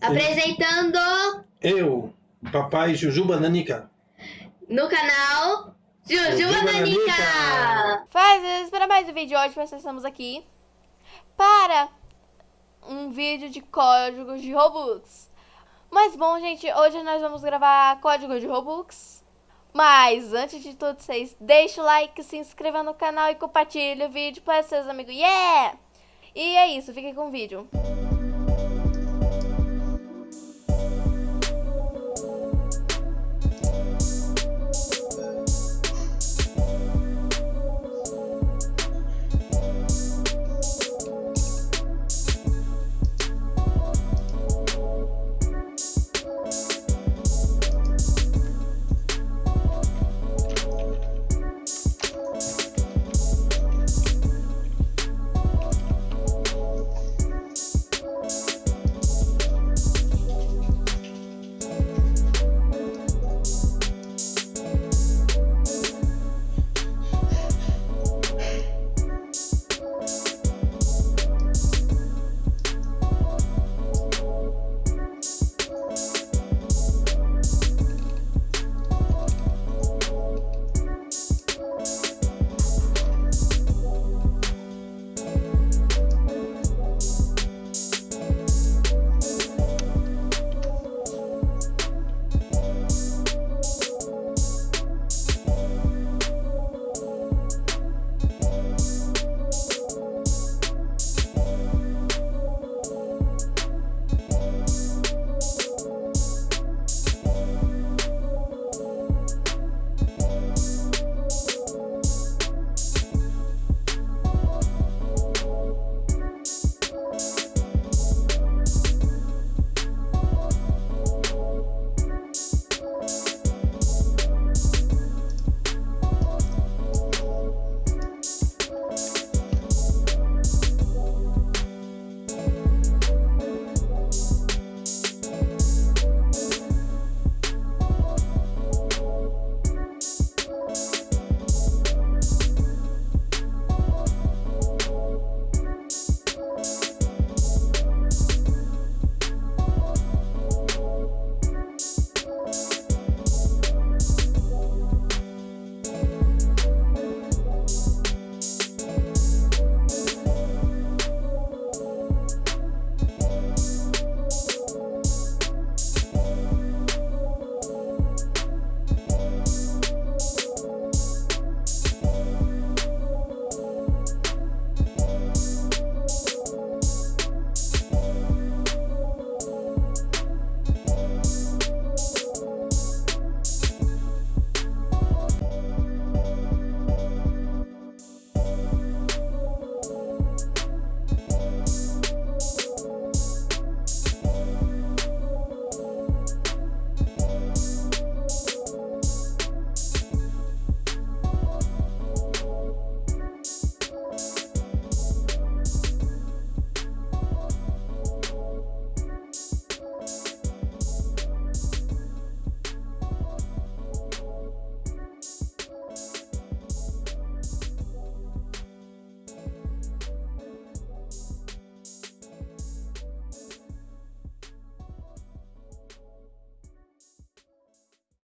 Apresentando Eu, papai Jujuba Nanica. no canal Jujuba Jujuba Nanica. Nanica. Faz para mais um vídeo hoje, nós estamos aqui para um vídeo de códigos de Robux. Mas bom, gente, hoje nós vamos gravar código de Robux. Mas antes de tudo, vocês deixem o like, se inscrevam no canal e compartilhem o vídeo para seus amigos. Yeah! E é isso, fiquem com o vídeo.